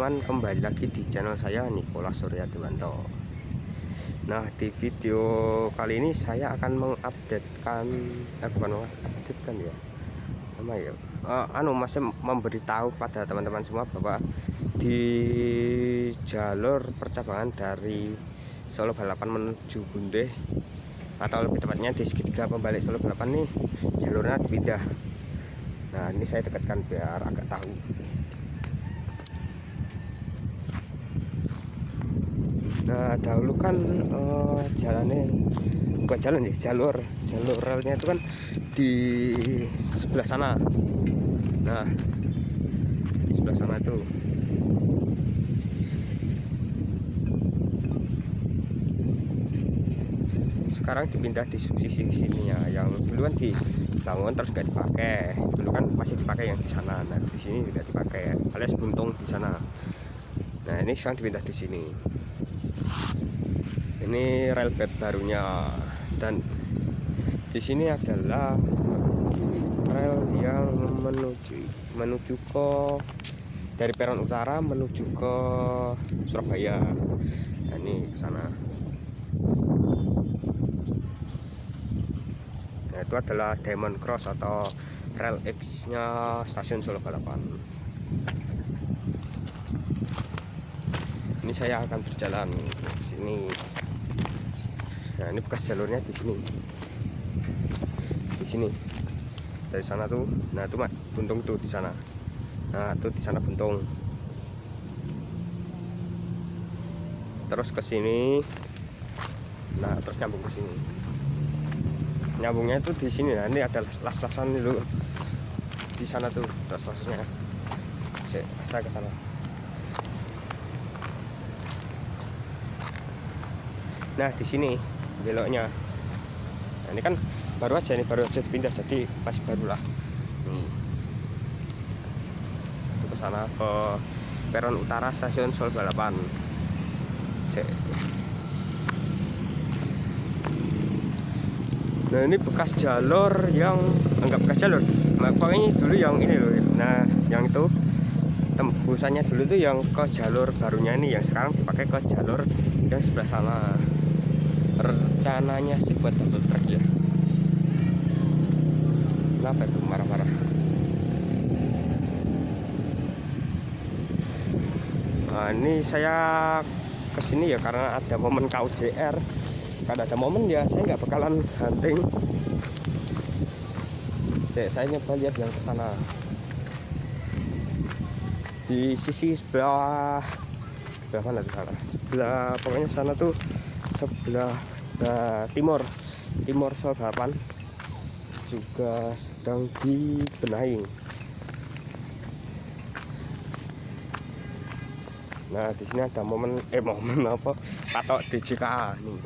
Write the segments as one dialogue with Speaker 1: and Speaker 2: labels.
Speaker 1: Teman-teman, kembali lagi di channel saya Nikola Surya Dewanto. Nah, di video kali ini saya akan mengupdatekan eh bukan mengupdatekan ya. Nama ya. Uh, anu masih memberitahu pada teman-teman semua bahwa di jalur percabangan dari Solo Balapan menuju Bunde atau lebih tepatnya di segitiga pembalik Solo Balapan nih jalurnya dipindah. Nah, ini saya dekatkan biar agak tahu. Nah dahulu kan uh, jalannya bukan jalan ya jalur jalur relnya itu kan di sebelah sana. Nah di sebelah sana itu. Sekarang dipindah di sisi sininya yang dulu kan dibangun terus gak dipakai. Dulu kan masih dipakai yang di sana. Nah di sini tidak dipakai alias buntung di sana. Nah ini sekarang dipindah di sini ini rel bed barunya. Dan di sini adalah rel yang menuju menuju ke dari peron utara menuju ke Surabaya. Nah, ini ke sana. Nah itu adalah Diamond Cross atau rel X nya stasiun Solo Balapan. Ini saya akan berjalan ke sini nah ini bekas jalurnya di sini. Di sini. Dari sana tuh nah itu mak buntung tuh di sana. Nah tuh di sana buntung. Terus ke sini. Nah terus nyambung ke sini. Nyambungnya itu di sini. Nah ini ada las-lasan dulu di sana tuh las-lasnya saya ke sana. Nah di sini beloknya. Nah, ini kan baru aja ini baru aja pindah jadi masih baru lah. Hmm. itu ke sana ke peron utara stasiun Sol Balapan. Nah ini bekas jalur yang enggak bekas jalur. Nah, pokoknya dulu yang ini loh. Nah yang itu tembusannya dulu tuh yang ke jalur barunya ini yang sekarang dipakai ke jalur yang sebelah sana rencananya sih buat double track ya. Kenapa itu marah-marah? Nah ini saya ke sini ya karena ada momen KUJR kalau ada momen ya saya nggak bakalan hunting. Saya, saya nyoba lihat yang ke sana. Di sisi sebelah sebelah mana sana sebelah pokoknya sana tuh sebelah timur timur Selbapan. Juga sedang dibenahi nah di sini ada momen eh momen apa? Patok DJKA nih.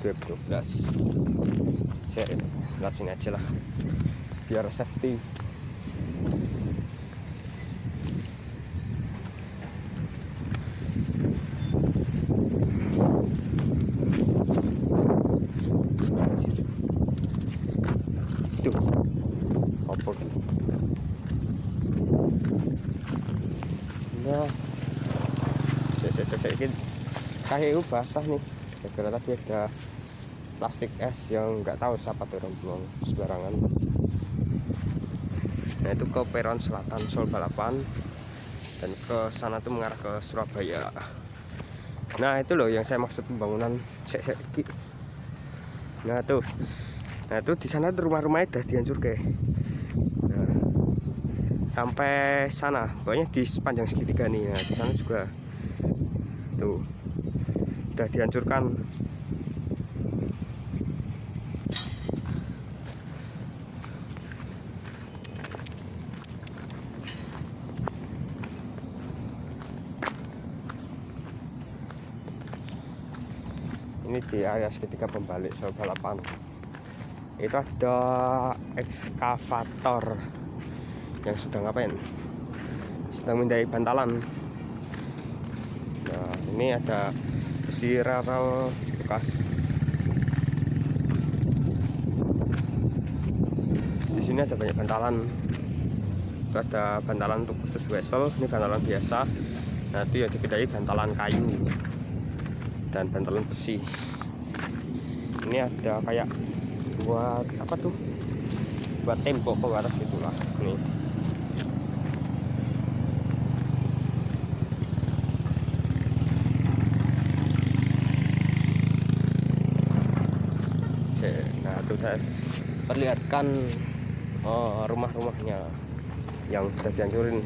Speaker 1: 2012 saya lihat sini aja lah. Biar safety kayu basah nih. Gara tadi ada plastik es yang nggak tahu siapa tuh orang buang sembarangan. Nah itu ke peron selatan Sol Balapan dan ke sana tuh mengarah ke Surabaya. Nah itu loh yang saya maksud pembangunan. Sek sek nah tuh. Nah itu di sana rumah-rumahnya udah dihancur ke nah, sampai sana. Pokoknya di sepanjang segitiga nih. Nah di sana juga tuh. Sudah dihancurkan. Ini di area seketika pembalik Solo Balapan itu ada ekskavator yang sedang ngapain? Sedang mendai bantalan ini ada besi rel bekas. Di sini ada banyak bantalan. Itu ada bantalan untuk khusus wesel ini bantalan biasa. Itu yang dibedai bantalan kayu dan bantalan besi. Ini ada kayak buat apa tuh? Buat tembok pembatas itulah. Nih nah itu saya perlihatkan oh, rumah-rumahnya yang sudah dihancurin.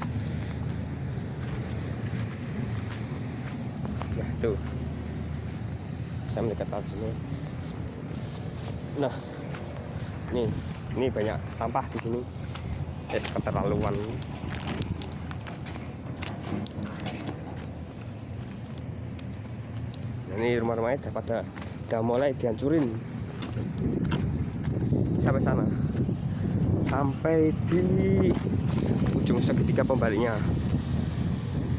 Speaker 1: Nah tuh. Saya mendekatkan sini. Nah nih ini banyak sampah di sini. Es keterlaluan. Nah, ini rumah-rumahnya udah pada udah mulai dihancurin sampai sana? Sampai di ujung segitiga pembaliknya.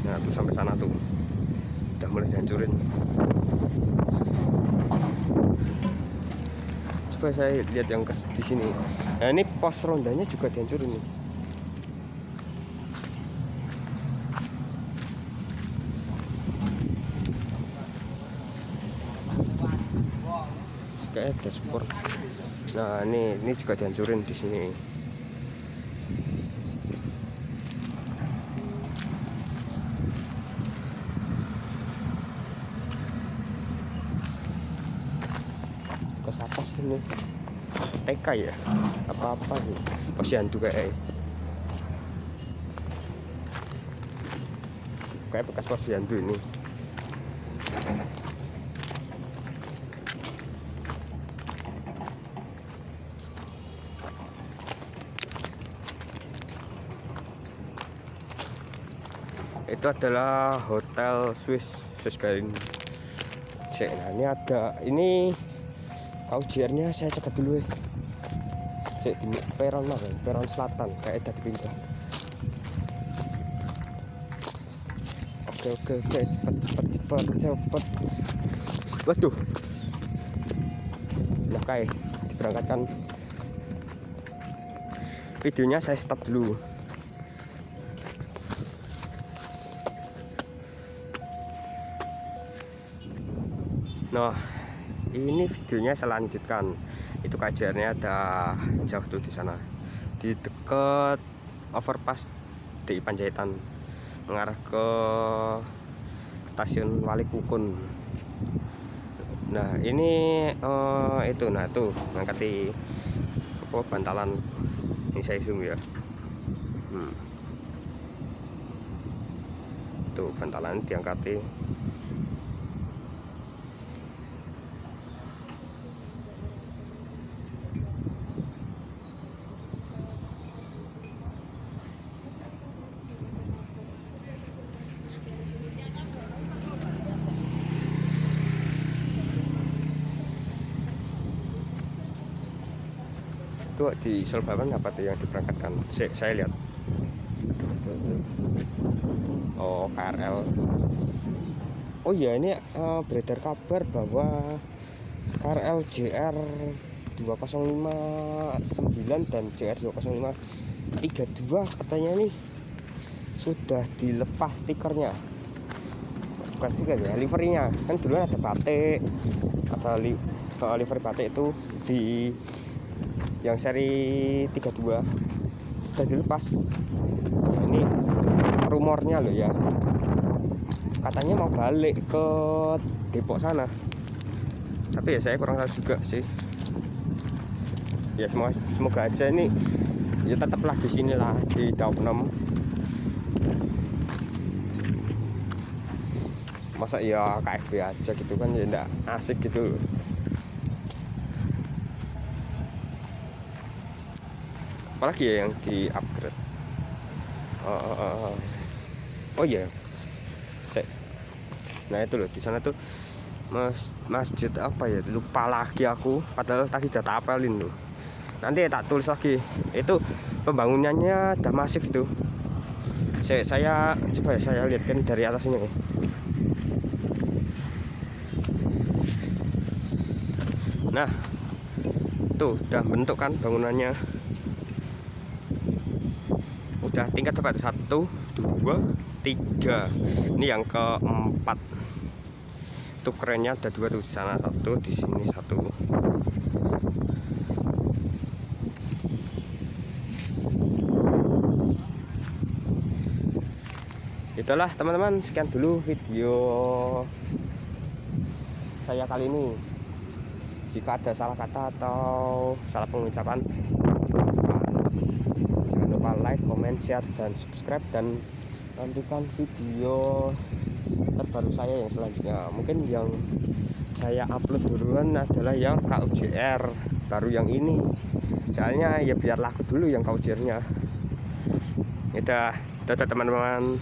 Speaker 1: Nah tuh sampai sana tuh. Udah mulai dihancurin. Coba saya lihat yang di sini. Nah ini pos rondanya juga dihancurin nih kayak dashboard. Nah ini ini juga dihancurin di sini. Ke atas ini? TK ya? Apa-apa nih posyandu kayak kayak bekas posyandu ini itu adalah hotel Swiss Swiss Garden nah ini ada ini kau nya saya cegat dulu ya cek di peron lah peron selatan kayak tadi pindah oke oke oke cepet cepet cepet cepet waduh. Nah kayak diberangkatkan. Videonya saya stop dulu Nah, ini videonya saya lanjutkan. Itu kajiannya ada jauh tuh di sana. Di dekat overpass di Panjaitan mengarah ke stasiun Wali Kukun. Nah, ini uh, itu nah tuh ngangkati apa bantalan ini saya zoom ya. Hmm. Tuh bantalan diangkati itu di Selbaban apa tuh yang diberangkatkan? Saya, saya lihat. Oh KRL oh iya ini uh, beredar kabar bahwa KRL JR 205 dan JR 205 32 katanya nih sudah dilepas stikernya. Bukan stiker ya liverynya. Kan dulu ada batik ada li, uh, livery batik itu di yang seri 32 sudah dilepas nah, ini rumornya loh ya. Katanya mau balik ke Depok sana. Tapi ya saya kurang tahu juga sih. Ya semoga semoga aja ini ya tetaplah di sinilah di Daup 6 masa ya KFV aja gitu kan ya enggak asik gitu loh apalagi ya yang di upgrade? Oh, oh, oh, oh. oh ya yeah. nah itu loh di sana tuh mas masjid apa ya? Lupa lagi aku. Padahal tadi tak apelin loh nanti ya tak tulis lagi. Itu pembangunannya udah masif itu saya, saya coba ya saya lihatkan dari atasnya. Nah tuh udah bentuk kan bangunannya udah tingkat dapat satu dua tiga. Ini yang keempat. Itu kerennya ada dua tuh di sana. Satu di sini satu. Itulah teman-teman. Sekian dulu video saya kali ini. Jika ada salah kata atau salah pengucapan jangan lupa like, comment, share, dan subscribe dan nantikan video terbaru saya yang selanjutnya. Mungkin yang saya upload duluan adalah yang KUJR baru yang ini. Soalnya ya biar laku dulu yang KUJR nya udah dadah teman-teman